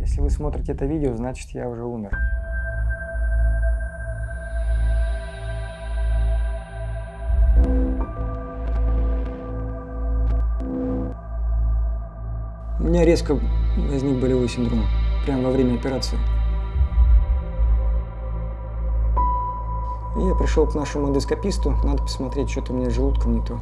Если вы смотрите это видео, значит я уже умер. У меня резко возник болевой синдром, прямо во время операции. И я пришел к нашему эндоскописту, надо посмотреть, что-то у меня с желудком не то.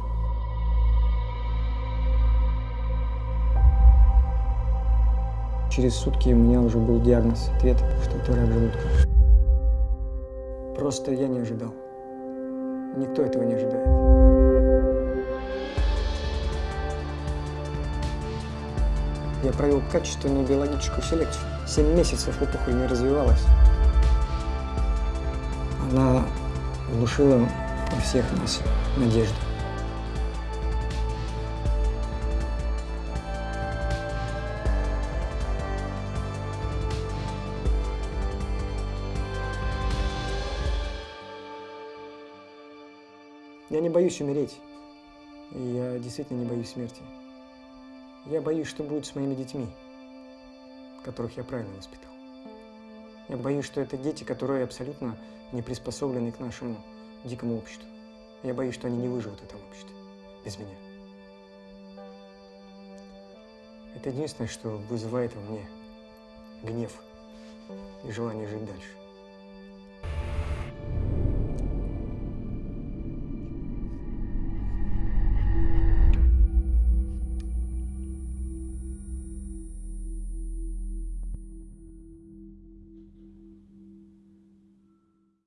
Через сутки у меня уже был диагноз, ответ, что это рак желудка. Просто я не ожидал. Никто этого не ожидает. Я провел качественную биологическую селекцию. Семь месяцев опухоль не развивалась. Она внушила во всех нас надежду. Я не боюсь умереть. И я действительно не боюсь смерти. Я боюсь, что будет с моими детьми, которых я правильно воспитал. Я боюсь, что это дети, которые абсолютно не приспособлены к нашему дикому обществу. Я боюсь, что они не выживут в этом обществе без меня. Это единственное, что вызывает во мне гнев и желание жить дальше.